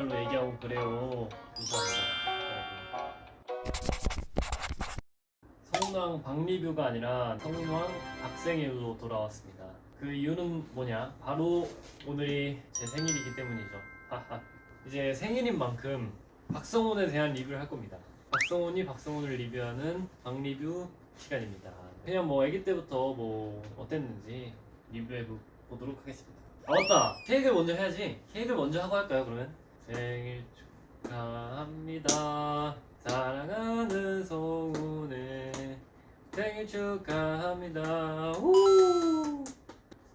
귓속말로 얘기하고 그래요. 성운왕 박리뷰가 아니라 성운왕 박생일로 돌아왔습니다. 그 이유는 뭐냐? 바로 오늘이 제 생일이기 때문이죠. 이제 생일인 만큼 박성훈에 대한 리뷰를 할 겁니다. 박성훈이 박성훈을 리뷰하는 박리뷰 시간입니다. 그냥 뭐 아기 때부터 뭐 어땠는지 리뷰해 보- 보도록 하겠습니다. 아 맞다! 케이크를 먼저 해야지. 케이크를 먼저 하고 할까요 그러면? 생일 축하합니다. 사랑하는 성훈의 생일 축하합니다. 우!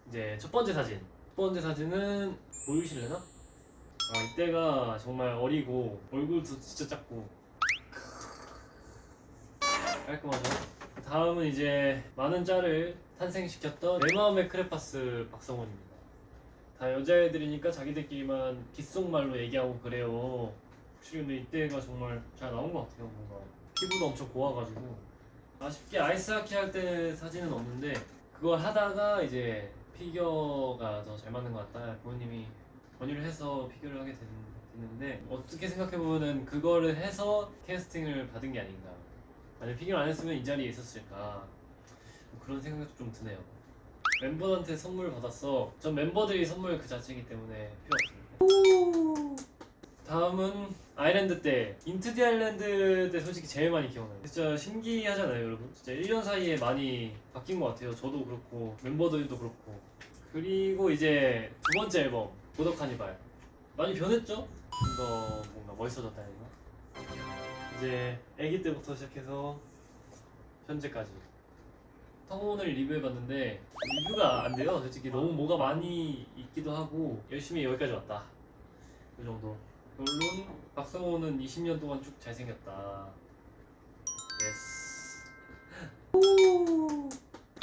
이제 첫 번째 사진. 첫 번째 사진은 보여주실래나? 아 이때가 정말 어리고 얼굴도 진짜 작고 깔끔하죠? 다음은 이제 많은 짤을 탄생시켰던 내 마음의 크레파스 박성원입니다. 다 여자애들이니까 자기들끼리만 귓속말로 얘기하고 그래요. 혹시 근데 이때가 정말 잘 나온 것 같아요. 뭔가 피부도 엄청 고와가지고 아쉽게 아이스하키 할 때 사진은 없는데 그걸 하다가 이제 피겨가 더 잘 맞는 것 같다. 부모님이 권유를 해서 피겨를 하게 된, 됐는데 어떻게 생각해보면 그거를 해서 캐스팅을 받은 게 아닌가. 만약 피겨를 안 했으면 이 자리에 있었을까. 뭐 그런 생각도 좀 드네요. 멤버한테 선물 받았어. 전 멤버들이 선물 그 자체이기 때문에 필요 없습니다. 다음은 아일랜드 때 인투 디 아일랜드 때 솔직히 제일 많이 기억나요. 진짜 신기하잖아요, 여러분. 진짜 1년 사이에 많이 바뀐 것 같아요. 저도 그렇고 멤버들도 그렇고. 그리고 이제 두 번째 앨범 고독 카니발 많이 변했죠? 좀 더 뭔가 멋있어졌다는 거. 이제 아기 때부터 시작해서 현재까지 성훈을 리뷰해봤는데 리뷰가 안 돼요. 솔직히 너무 뭐가 많이 있기도 하고 열심히 여기까지 왔다. 그 정도. 물론 박성훈은 20년 동안 쭉 잘생겼다. Yes.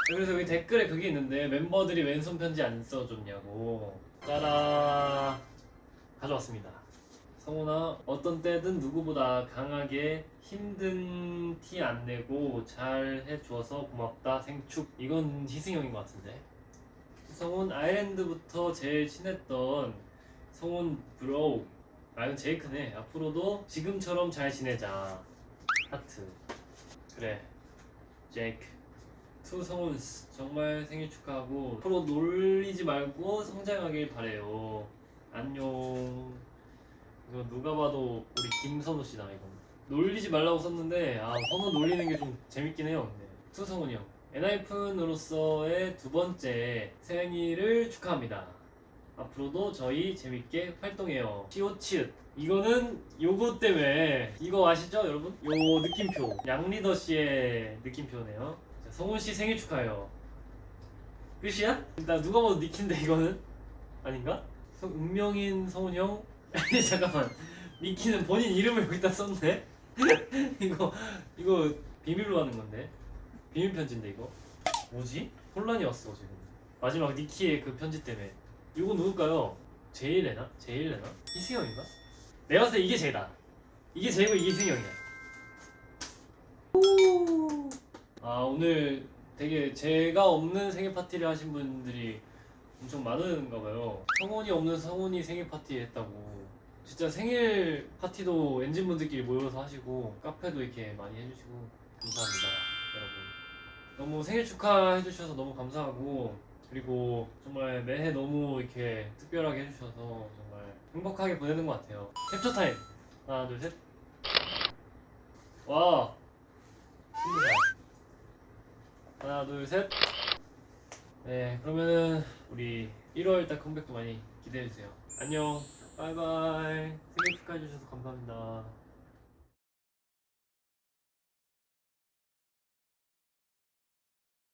그래서 여기 댓글에 그게 있는데 멤버들이 왼손 편지 안 써줬냐고. 짜라 가져왔습니다. 성훈아 어떤 때든 누구보다 강하게 힘든 티 안 내고 잘 해주어서 고맙다. 생축. 이건 희승형인 것 같은데. 성훈 아일랜드부터 제일 친했던 성훈 bro 아 이건 제이크네. 앞으로도 지금처럼 잘 지내자. 하트. 그래. 제이크 to 성훈. 정말 생일 축하하고 앞으로 놀리지 말고 성장하길 바래요. 안녕 이거 누가 봐도 우리 김선우 씨다 이거 놀리지 말라고 썼는데 아 선우 놀리는 게 좀 재밌긴 해요. 근데 투성훈이 형. 엔하이픈으로서의 두 번째 생일을 축하합니다. 앞으로도 저희 재밌게 활동해요. 치오치읓. 이거는 요거 때문에. 이거 아시죠 여러분? 요 느낌표. 양리더 씨의 느낌표네요. 자, 성훈 씨 생일 축하해요. 끝이야? 나 누가 봐도 니킨데 이거는? 아닌가? 성- 운명인 성훈 형? 아니 잠깐만 니키는 본인 이름을 여기다 썼네? 이거 이거 비밀로 하는 건데 비밀 편지인데 이거 뭐지? 혼란이 왔어 지금 마지막 니키의 그 편지 때문에 이거 누굴까요? 제일레나? 제일레나? 이승영인가? 내가 봤을 때 이게 제다 이게 제이고 이게 이승영이야 아 오늘 되게 제가 없는 생일 파티를 하신 분들이 엄청 많은가 봐요. 성훈이 없는 성훈이 생일 파티 했다고. 진짜 생일 파티도 엔진 분들끼리 모여서 하시고 카페도 이렇게 많이 해주시고 감사합니다, 여러분. 너무 생일 축하해 주셔서 너무 감사하고 그리고 정말 매해 너무 이렇게 특별하게 해주셔서 정말 행복하게 보내는 것 같아요. 캡처 타임 하나 둘 셋. 와. 스무 살. 하나 둘 셋. 네 그러면은 우리 1월 달 컴백도 많이 기대해 주세요. 안녕. 바이바이. 생일 축하해 주셔서 감사합니다.